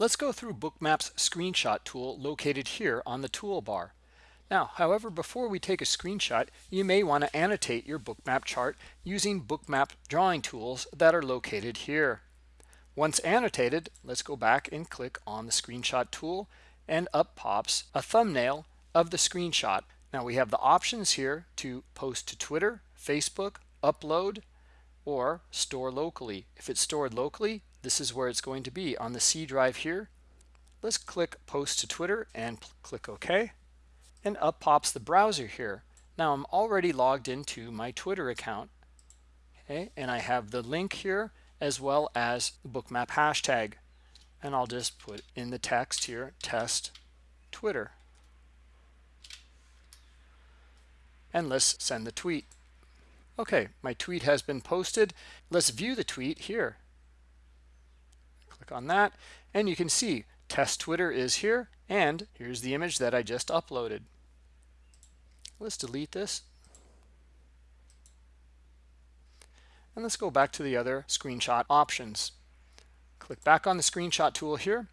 Let's go through Bookmap's screenshot tool located here on the toolbar. Now, however, before we take a screenshot, you may want to annotate your Bookmap chart using Bookmap drawing tools that are located here. Once annotated, let's go back and click on the screenshot tool and up pops a thumbnail of the screenshot. Now we have the options here to post to Twitter, Facebook, upload, or store locally. If it's stored locally, this is where it's going to be on the C drive here. Let's click post to Twitter and click OK. And up pops the browser here. Now I'm already logged into my Twitter account. Okay, and I have the link here as well as the bookmap hashtag. And I'll just put in the text here, test Twitter. And let's send the tweet. Okay, my tweet has been posted. Let's view the tweet here. Click on that, and you can see test Twitter is here, and here's the image that I just uploaded. Let's delete this. And let's go back to the other screenshot options. Click back on the screenshot tool here.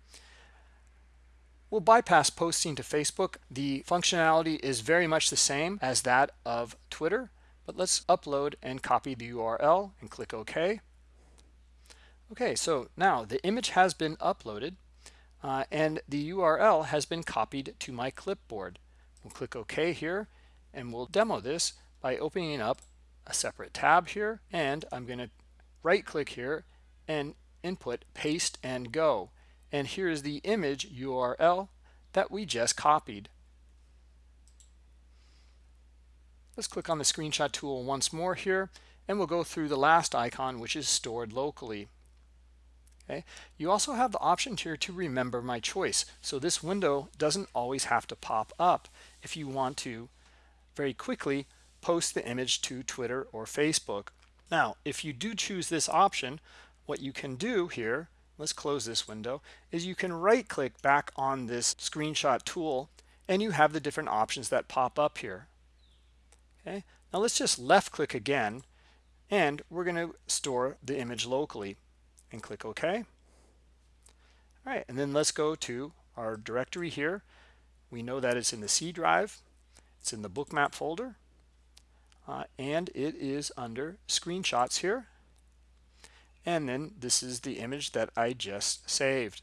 We'll bypass posting to Facebook. The functionality is very much the same as that of Twitter, but let's upload and copy the URL and click OK. Okay, so now the image has been uploaded uh, and the URL has been copied to my clipboard. We'll click OK here and we'll demo this by opening up a separate tab here and I'm going to right click here and input paste and go and here's the image URL that we just copied. Let's click on the screenshot tool once more here and we'll go through the last icon which is stored locally. Okay. You also have the option here to remember my choice. So this window doesn't always have to pop up if you want to very quickly post the image to Twitter or Facebook. Now, if you do choose this option, what you can do here, let's close this window, is you can right click back on this screenshot tool and you have the different options that pop up here. Okay, now let's just left click again and we're going to store the image locally and click OK. All right, and then let's go to our directory here. We know that it's in the C drive. It's in the bookmap folder. Uh, and it is under screenshots here. And then this is the image that I just saved.